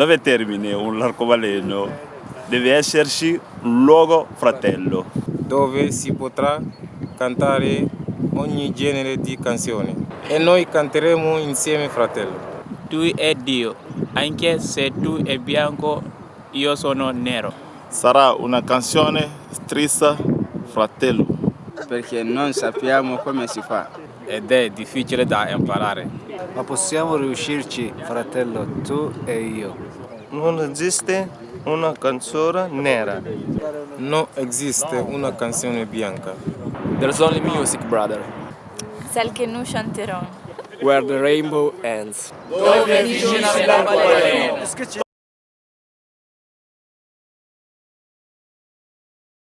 Dove termina un arcobaleno deve esserci un luogo fratello. dove si potrà cantare ogni genere di canzoni e noi canteremo insieme fratello. Tu è Dio, anche se tu è bianco, io sono nero. Sarà una canzone triste fratello. perché non sappiamo come si fa. Ed è difficile da imparare. Ma possiamo riuscirci, fratello, tu e io. Non esiste una canzone nera. Non esiste una canzone bianca. There's only music, brother. Celle que nous chanterons. Where the rainbow ends. Dove finisce l'arcobaleno?